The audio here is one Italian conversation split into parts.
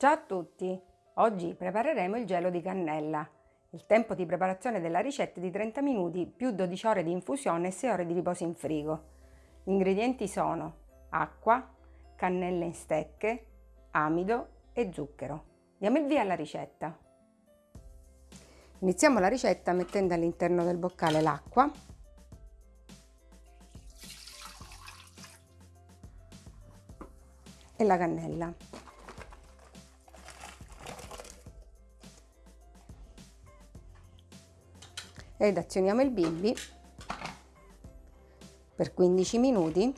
Ciao a tutti! Oggi prepareremo il gelo di cannella. Il tempo di preparazione della ricetta è di 30 minuti più 12 ore di infusione e 6 ore di riposo in frigo. Gli ingredienti sono acqua, cannella in stecche, amido e zucchero. Diamo il via alla ricetta. Iniziamo la ricetta mettendo all'interno del boccale l'acqua e la cannella. Ed azioniamo il bimbi per 15 minuti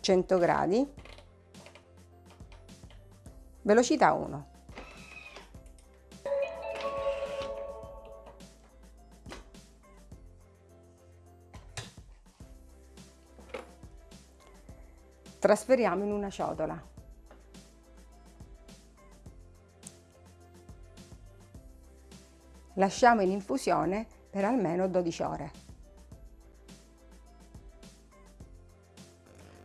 100 gradi velocità 1 trasferiamo in una ciotola Lasciamo in infusione per almeno 12 ore.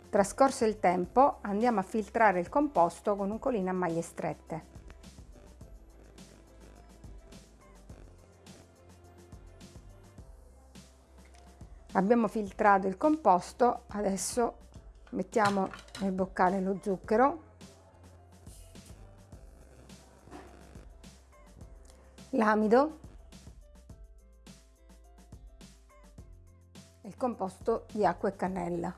Trascorso il tempo andiamo a filtrare il composto con un colino a maglie strette. Abbiamo filtrato il composto, adesso mettiamo nel boccale lo zucchero l'amido e il composto di acqua e cannella.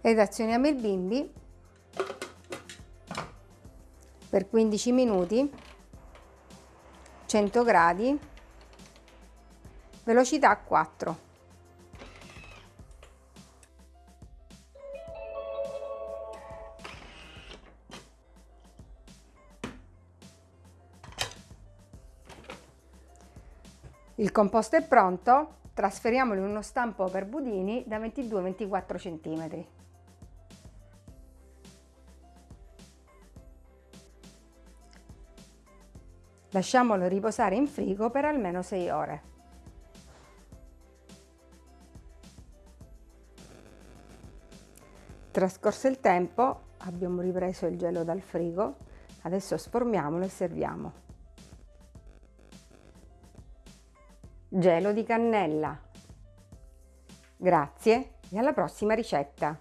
Ed azioniamo il bimbi per 15 minuti 100 gradi velocità 4 Il composto è pronto, trasferiamolo in uno stampo per budini da 22-24 cm. Lasciamolo riposare in frigo per almeno 6 ore. Trascorso il tempo abbiamo ripreso il gelo dal frigo, adesso sformiamolo e serviamo. Gelo di cannella. Grazie e alla prossima ricetta!